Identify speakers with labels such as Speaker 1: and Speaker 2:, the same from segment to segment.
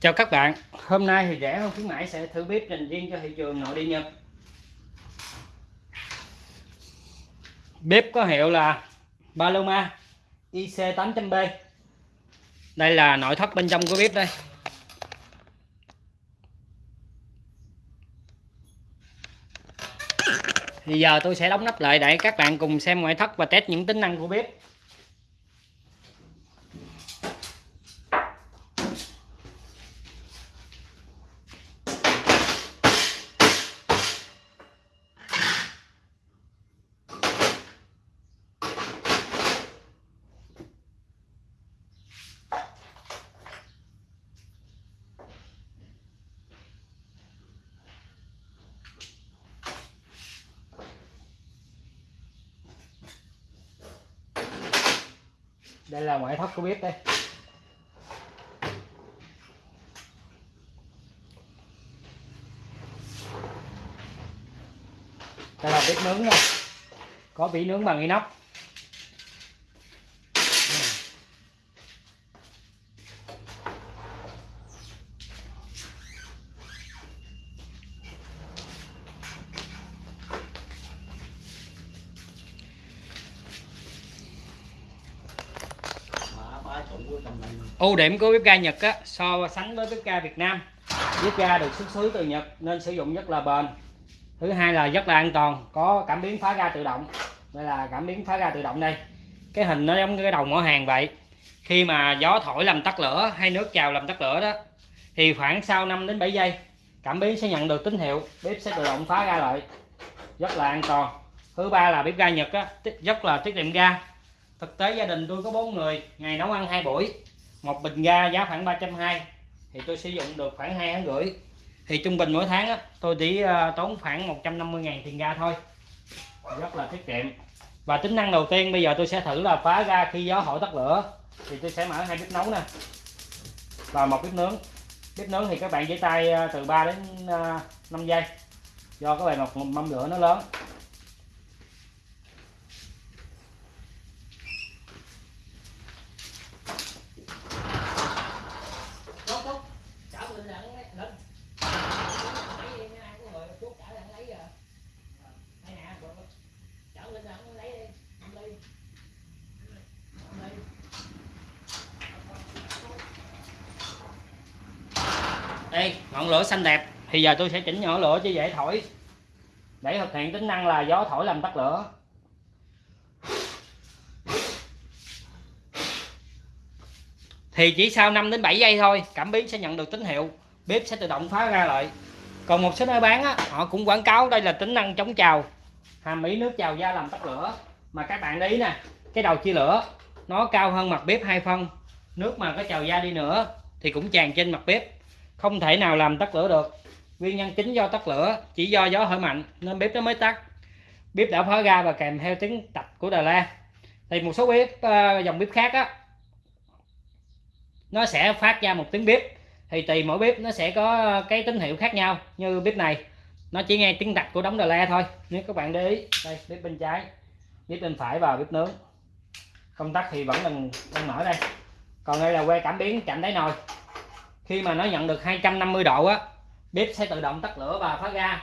Speaker 1: Chào các bạn, hôm nay thì rẻ hơn khuyến mãi sẽ thử bếp dành riêng cho thị trường nội địa Nhật. Bếp có hiệu là Paloma IC800B. Đây là nội thất bên trong của bếp đây. Thì giờ tôi sẽ đóng nắp lại để các bạn cùng xem ngoại thất và test những tính năng của bếp. Đây là ngoại thất của bếp đây. Đây là bếp nướng nha. Có vỉ nướng bằng inox. Ưu điểm của bếp ga Nhật á, so sánh với bếp ga Việt Nam. Bếp ga được xuất xứ từ Nhật nên sử dụng rất là bền. Thứ hai là rất là an toàn có cảm biến phá ga tự động. Đây là cảm biến phá ga tự động đây. Cái hình nó giống như cái đầu mỏ hàng vậy. Khi mà gió thổi làm tắt lửa hay nước trào làm tắt lửa đó thì khoảng sau 5 đến 7 giây cảm biến sẽ nhận được tín hiệu bếp sẽ tự động phá ga lại. Rất là an toàn. Thứ ba là bếp ga Nhật á, rất là tiết kiệm ga. Thực tế gia đình tôi có bốn người ngày nấu ăn hai buổi một bình ga giá khoảng 320 thì tôi sử dụng được khoảng hai tháng rưỡi. Thì trung bình mỗi tháng á, tôi chỉ ờ, tốn khoảng 150 ngàn tiền ga thôi. Rất là tiết kiệm. Và tính năng đầu tiên bây giờ tôi sẽ thử là phá ga khi gió hỏi tắt lửa thì tôi sẽ mở hai bếp nấu nè. Và một bếp nướng. Bếp nướng thì các bạn giấy tay ờ, từ 3 đến ờ, 5 giây do cái bề một mâm lửa nó lớn. Đây ngọn lửa xanh đẹp. Thì giờ tôi sẽ chỉnh nhỏ lửa cho dễ thổi. Để thực hiện tính năng là gió thổi làm tắt lửa. Thì chỉ sau 5 đến 7 giây thôi cảm biến sẽ nhận được tín hiệu. Bếp sẽ tự động phá ra lại. Còn một số nơi bán á, họ cũng quảng cáo đây là tính năng chống trào. Hàm ý nước trào ra làm tắt lửa. Mà các bạn ý nè cái đầu chia lửa nó cao hơn mặt bếp hai phân. Nước mà có trào ra đi nữa thì cũng tràn trên mặt bếp không thể nào làm tắt lửa được. Nguyên nhân chính do tắt lửa chỉ do gió thổi mạnh nên bếp nó mới tắt. Bếp đã phá ra và kèm theo tiếng tạch của đà la. Thì một số bếp uh, dòng bếp khác á nó sẽ phát ra một tiếng bếp. Thì tùy mỗi bếp nó sẽ có cái tín hiệu khác nhau như bếp này. Nó chỉ nghe tiếng tạch của đống đà la thôi. Nếu các bạn để ý đây bếp bên trái. Bếp bên phải và bếp nướng. Công tắc thì vẫn đang, đang mở đây. Còn đây là que cảm biến chạm đáy nồi khi mà nó nhận được 250 độ á, bếp sẽ tự động tắt lửa và phá ga.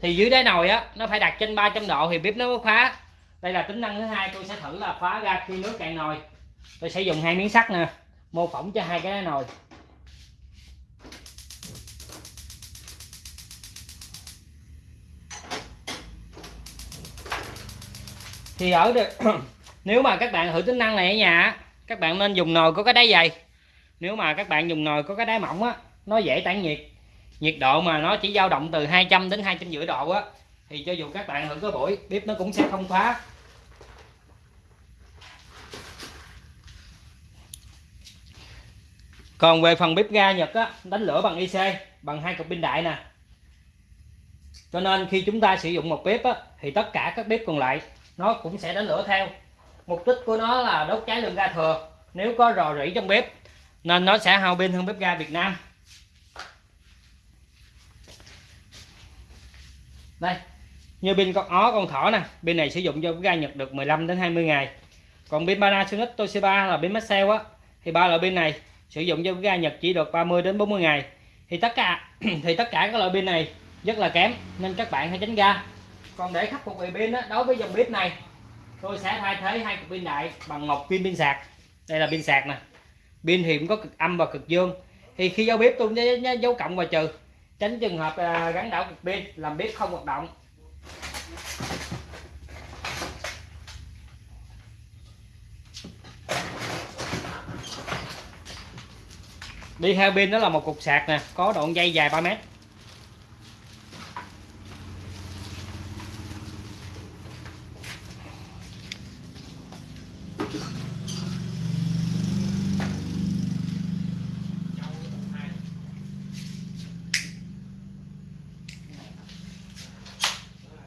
Speaker 1: Thì dưới đáy nồi á, nó phải đặt trên 300 độ thì bếp nó mới phá. Đây là tính năng thứ hai, tôi sẽ thử là phá ga khi nước cạn nồi. Tôi sẽ dùng hai miếng sắt nè, mô phỏng cho hai cái đáy nồi. Thì ở được nếu mà các bạn thử tính năng này ở nhà các bạn nên dùng nồi có cái đáy dày nếu mà các bạn dùng nồi có cái đáy mỏng á nó dễ tản nhiệt. Nhiệt độ mà nó chỉ dao động từ 200 đến hai trăm rưỡi độ á thì cho dù các bạn thử có buổi bếp nó cũng sẽ không phá còn về phần bếp ga Nhật á đánh lửa bằng IC bằng hai cục pin đại nè. Cho nên khi chúng ta sử dụng một bếp á, thì tất cả các bếp còn lại nó cũng sẽ đánh lửa theo. Mục đích của nó là đốt cháy lượng ga thừa. Nếu có rò rỉ trong bếp nên nó sẽ hao pin hơn bếp ga Việt Nam. Đây như pin con ó con thỏ nè. Pin này sử dụng cho bếp ga Nhật được 15 đến 20 ngày. Còn pin Panasonic Toshiba là pin Maxell á. Thì ba loại pin này sử dụng cho bếp ga Nhật chỉ được 30 đến 40 ngày. Thì tất cả thì tất cả các loại pin này rất là kém nên các bạn hãy tránh ra. Còn để khắc phục về pin đó, đối với dòng bếp này tôi sẽ thay thế hai cục pin đại bằng một pin pin sạc. Đây là pin sạc nè pin thì cũng có cực âm và cực dương. Thì khi giao bếp tôi nhớ dấu cộng và trừ. Tránh trường hợp à, gắn đảo cực pin làm bếp không hoạt động. Đi theo pin đó là một cục sạc nè có đoạn dây dài 3 mét.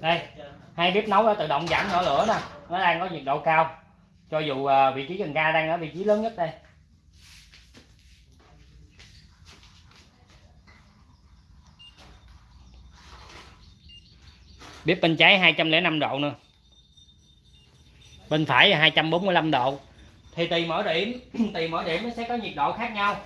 Speaker 1: Đây, hai bếp nấu đã tự động giảm nhỏ lửa nè. Nó đang có nhiệt độ cao. Cho dù à, vị trí cần ga đang ở vị trí lớn nhất đây. Bếp bên trái 205 độ nữa. Bên phải là 245 độ. Thì tùy mỗi điểm, tùy mỗi điểm nó sẽ có nhiệt độ khác nhau.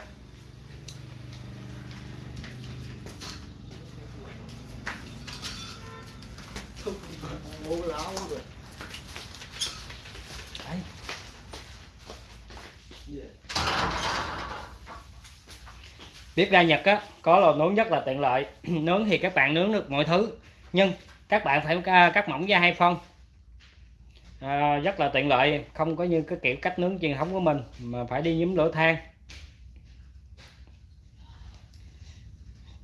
Speaker 1: Bếp ga Nhật á có lò nướng rất là tiện lợi. Nướng thì các bạn nướng được mọi thứ nhưng các bạn phải à, cắt mỏng ra hai phân. À, rất là tiện lợi không có như cái kiểu cách nướng truyền thống của mình mà phải đi nhúm lửa than.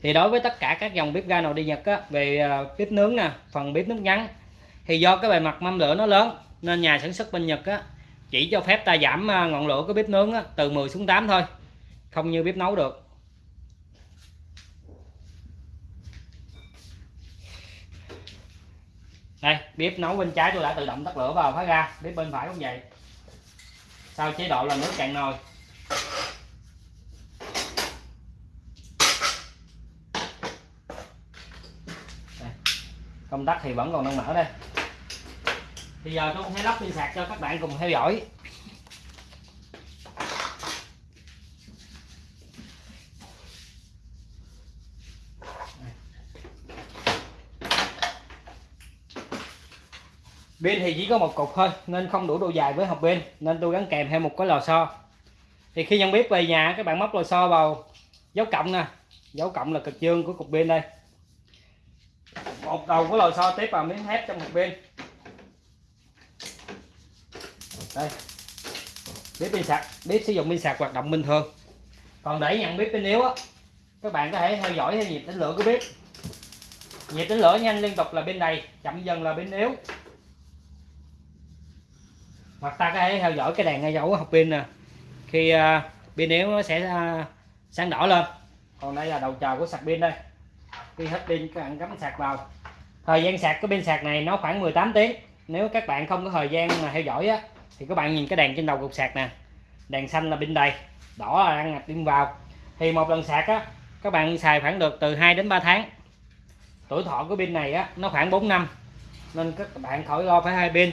Speaker 1: Thì đối với tất cả các dòng bếp ga nồi đi Nhật á, về à, bếp nướng nè phần bếp nướng ngắn thì do cái bề mặt mâm lửa nó lớn nên nhà sản xuất bên Nhật á, chỉ cho phép ta giảm à, ngọn lửa của bếp nướng á, từ 10 xuống 8 thôi không như bếp nấu được. Đây bếp nấu bên trái tôi đã tự động tắt lửa vào phá ra bếp bên phải cũng vậy. Sau chế độ là nước cạn nồi. Công tắc thì vẫn còn đang mở đây bây giờ tôi sẽ lắp pin sạc cho các bạn cùng theo dõi. Pin thì chỉ có một cục thôi, nên không đủ độ dài với hộp pin, nên tôi gắn kèm theo một cái lò xo. Thì khi nhân bếp về nhà, các bạn móc lò xo vào dấu cộng nè. Dấu cộng là cực dương của cục pin đây. Một đầu của lò xo tiếp vào miếng thép trong hộp pin đây. Bếp pin sạc. Bếp sử dụng pin sạc hoạt động bình thường. Còn để nhận bếp pin yếu á các bạn có thể theo dõi theo nhịp tính lửa của bếp. Nhịp tính lửa nhanh liên tục là bên này chậm dần là bên yếu. Hoặc ta có thể theo dõi cái đèn ngay dấu học pin nè. Khi uh, pin yếu nó sẽ uh, sáng đỏ lên. Còn đây là đầu chờ của sạc pin đây. Khi hết pin các bạn cắm sạc vào. Thời gian sạc cái pin sạc này nó khoảng 18 tiếng. Nếu các bạn không có thời gian mà theo dõi á thì các bạn nhìn cái đèn trên đầu cục sạc nè. Đèn xanh là pin đầy, đỏ là đang ngập pin vào. Thì một lần sạc á, các bạn xài khoảng được từ 2 đến 3 tháng. Tuổi thọ của pin này á, nó khoảng 4 năm. Nên các bạn khỏi lo phải hai pin.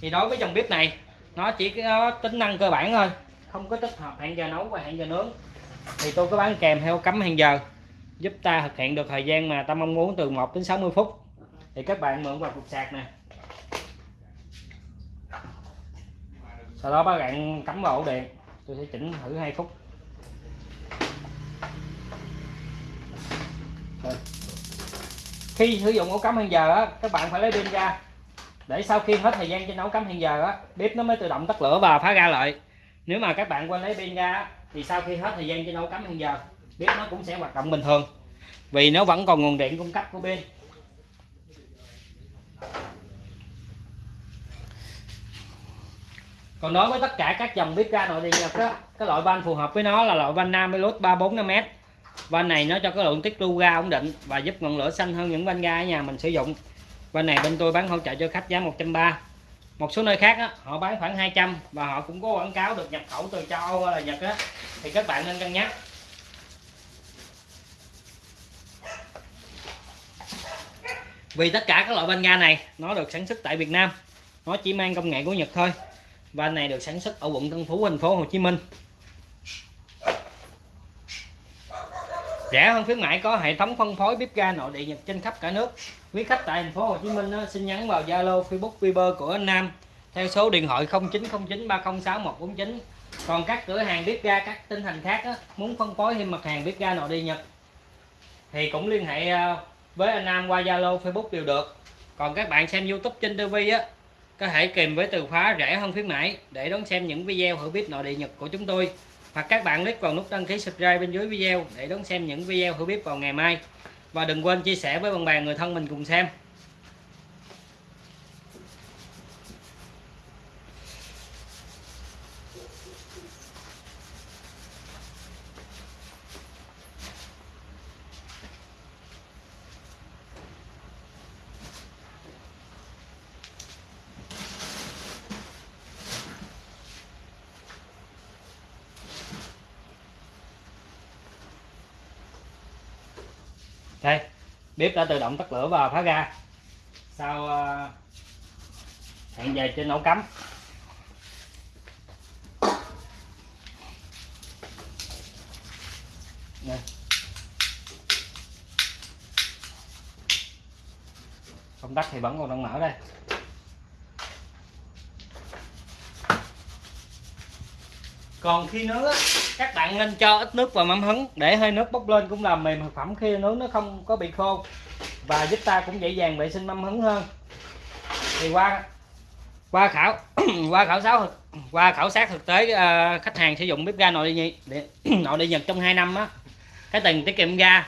Speaker 1: Thì đối với dòng bếp này, nó chỉ có tính năng cơ bản thôi. Không có tích hợp hẹn giờ nấu và hẹn giờ nướng. Thì tôi có bán kèm theo cắm hẹn giờ, giúp ta thực hiện được thời gian mà ta mong muốn từ 1 đến 60 phút. Thì các bạn mượn vào cục sạc nè. Sau đó các bạn cắm vào ổ điện tôi sẽ chỉnh thử 2 phút khi sử dụng ổ cắm hẹn giờ á, các bạn phải lấy pin ra. Để sau khi hết thời gian trên nấu cắm hiện giờ á bếp nó mới tự động tắt lửa và phá ra lại. Nếu mà các bạn quên lấy pin ra thì sau khi hết thời gian trên nấu cắm hiện giờ bếp nó cũng sẽ hoạt động bình thường. Vì nó vẫn còn nguồn điện cung cấp của pin. Còn đối với tất cả các dòng bếp ga nội địa nhật á cái loại van phù hợp với nó là loại van Namilus 345m van này nó cho cái lượng tiết lưu ga ổn định và giúp ngọn lửa xanh hơn những van ga ở nhà mình sử dụng. Van này bên tôi bán hỗ trợ cho khách giá 130 một số nơi khác á, họ bán khoảng 200 và họ cũng có quảng cáo được nhập khẩu từ châu Âu hay là Nhật á. Thì các bạn nên cân nhắc. Vì tất cả các loại van ga này nó được sản xuất tại Việt Nam. Nó chỉ mang công nghệ của Nhật thôi van này được sản xuất ở quận Tân Phú, thành phố Hồ Chí Minh. Rẻ hơn khuyến mãi, có hệ thống phân phối bếp ga nội địa nhật trên khắp cả nước. Quý khách tại thành phố Hồ Chí Minh ờ, xin nhắn vào Zalo, Facebook, Viber của anh Nam. Theo số điện thoại 0909 306 149 còn các cửa hàng bếp ga, các tỉnh thành khác ờ, muốn phân phối thêm mặt hàng bếp ga nội địa nhật, thì cũng liên hệ ờ, với anh Nam qua Zalo, Facebook đều được. Còn các bạn xem YouTube trên TV á có thể kèm với từ khóa rẻ hơn khuyến mãi để đón xem những video thử bếp nội địa nhật của chúng tôi. Hoặc các bạn click vào nút đăng ký subscribe bên dưới video để đón xem những video thử bếp vào ngày mai. Và đừng quên chia sẻ với bạn bè người thân mình cùng xem. Đây, bếp đã tự động tắt lửa và phá ra sau ờ, hẹn về trên ổ cắm. Đây. công tắc thì vẫn còn đang mở đây. Còn khi nướng á, các bạn nên cho ít nước vào mắm hứng để hơi nước bốc lên cũng làm mềm thực phẩm khi nướng nó không có bị khô. Và giúp ta cũng dễ dàng vệ sinh mâm hứng hơn. Thì qua qua khảo qua khảo sát thực qua khảo sát thực tế uh, khách hàng sử dụng bếp ga nội địa nội địa nhật trong 2 năm á cái tiền tiết kiệm ga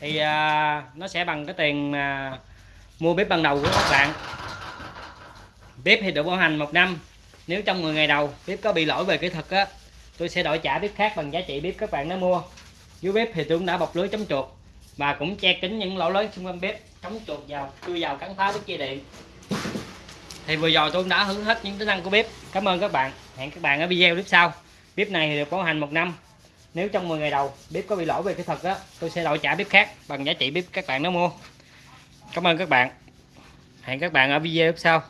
Speaker 1: thì uh, nó sẽ bằng cái tiền uh, mua bếp ban đầu của các bạn. Bếp thì được bảo hành một năm nếu trong 10 ngày đầu bếp có bị lỗi về kỹ thuật á tôi sẽ đổi trả bếp khác bằng giá trị bếp các bạn đã mua. Dưới bếp thì tôi cũng đã bọc lưới chống chuột và cũng che kín những lỗ lớn xung quanh bếp, chống chuột vào, chui vào cắn phá bếp dây điện. Thì vừa rồi tôi cũng đã hướng hết những tính năng của bếp. Cảm ơn các bạn. Hẹn các bạn ở video clip sau. Bếp này thì được bảo hành một năm. Nếu trong 10 ngày đầu bếp có bị lỗi về kỹ thuật đó tôi sẽ đổi trả bếp khác bằng giá trị bếp các bạn đã mua. Cảm ơn các bạn. Hẹn các bạn ở video clip sau.